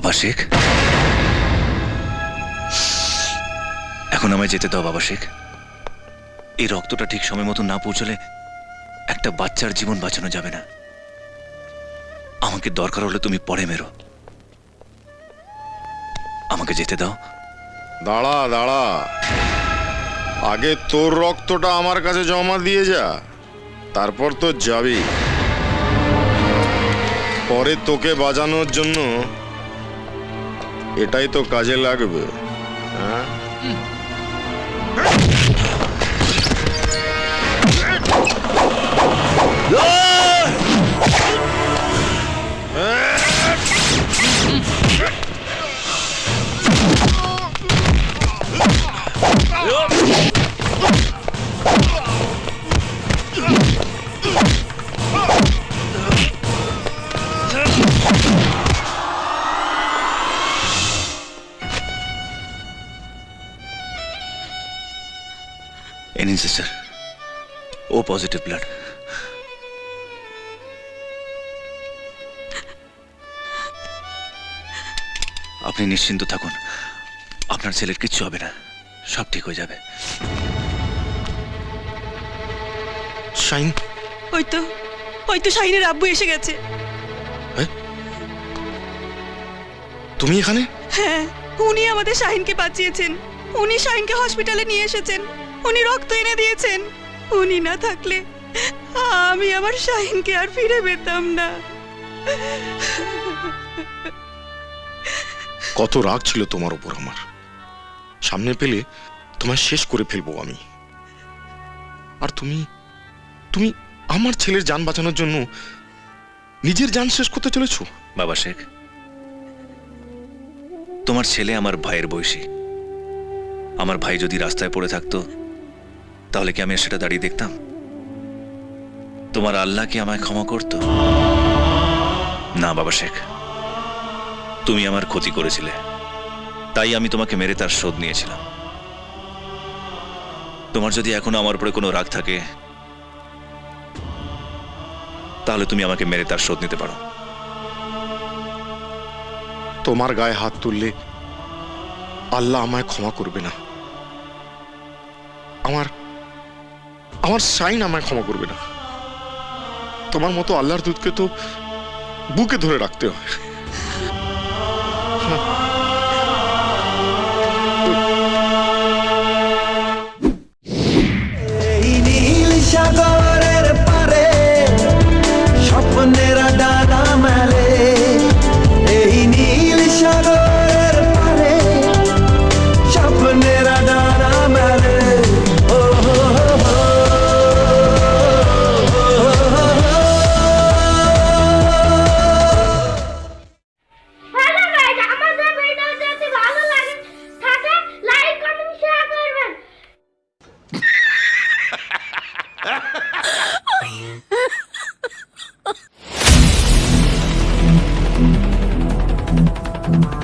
বাবা শেখ এখন আমায় যেতে দাও বাবা শেখ এই রক্তটা ঠিক সময় মতো না পৌঁছলে একটা বাচ্চার জীবন বাঁচানো যাবে না। আমাকে দরকার হলে তুমি পরে মেরো। আমাকে যেতে দাও। দাঁড়া দাঁড়া। আগে তোর রক্তটা আমার কাছে জমা দিয়ে যা। তারপর তো যাবি। পরে তোকে বাজানোর জন্য এটাই তো কাজে লাগবে। হ্যাঁ? এ নিন সিস্টার ও পজিটিভ ব্লাড আপনি নিশ্চিন্ত থাকুন। আপনার ছেলের কিচ্ছু হবে না। সব ঠিক হয়ে যাবে। শাইন? ওই তো ওই তো শাহিনের আব্বু এসে গেছে। তুমি এখানে? হ্যাঁ উনি আমাদের শাহিনকে বাঁচিয়েছেন। উনি শাহিনকে হসপিটালে নিয়ে এসেছেন। উনি রক্ত এনে দিয়েছেন। উনি না থাকলে আমি আমার শাহিনকে আর ফিরে পেতাম না। কত রাগ ছিল তোমার উপর আমার। সামনে পেলে তোমায় শেষ করে ফেলব আমি। আর তুমি তুমি আমার ছেলের যান বাঁচানোর জন্য নিজের যান শেষ করতে চলেছো? বাবা শেখ তোমার ছেলে আমার ভাইয়ের বয়সী। আমার ভাই যদি রাস্তায় পড়ে থাকতো তাহলে কি আমি সেটা দাঁড়িয়ে দেখতাম? তোমার আল্লাহ কি আমায় ক্ষমা করত? না, বাবা শেখ। তুমি আমার ক্ষতি করেছিলে। তাই আমি তোমাকে মেরে তার শোধ নিয়েছিলাম। তোমার যদি এখনও আমার উপরে কোনো রাগ থাকে, তাহলে তুমি আমাকে মেরে তার শোধ নিতে পারো। তোমার গায়ে হাত তুললে আল্লাহ আমায় ক্ষমা করবে না। আমার আমার সাইন আমায় ক্ষমা করবে না। তোমার মতো আল্লাহর দুধকে তো বুকে ধরে রাখতে হয়। really?